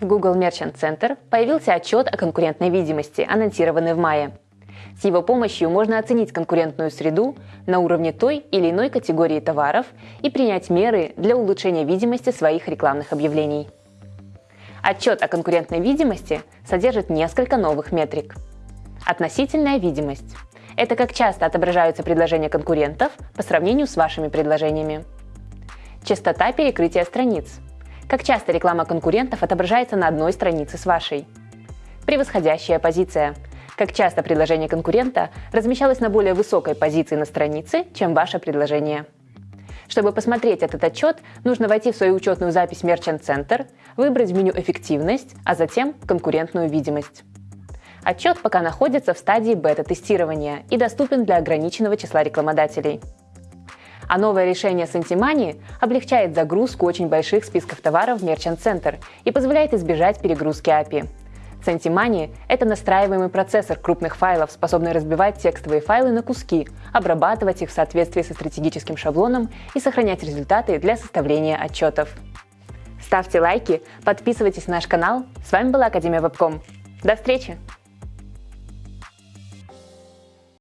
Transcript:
В Google Merchant Center появился отчет о конкурентной видимости, анонсированный в мае. С его помощью можно оценить конкурентную среду на уровне той или иной категории товаров и принять меры для улучшения видимости своих рекламных объявлений. Отчет о конкурентной видимости содержит несколько новых метрик. Относительная видимость – это как часто отображаются предложения конкурентов по сравнению с вашими предложениями. Частота перекрытия страниц – как часто реклама конкурентов отображается на одной странице с вашей. Превосходящая позиция. Как часто предложение конкурента размещалось на более высокой позиции на странице, чем ваше предложение. Чтобы посмотреть этот отчет, нужно войти в свою учетную запись Merchant Center, выбрать в меню «Эффективность», а затем «Конкурентную видимость». Отчет пока находится в стадии бета-тестирования и доступен для ограниченного числа рекламодателей – а новое решение Santимани облегчает загрузку очень больших списков товаров в Merchant Center и позволяет избежать перегрузки API. Santимani – это настраиваемый процессор крупных файлов, способный разбивать текстовые файлы на куски, обрабатывать их в соответствии со стратегическим шаблоном и сохранять результаты для составления отчетов. Ставьте лайки, подписывайтесь на наш канал. С вами была Академия Вебком. До встречи!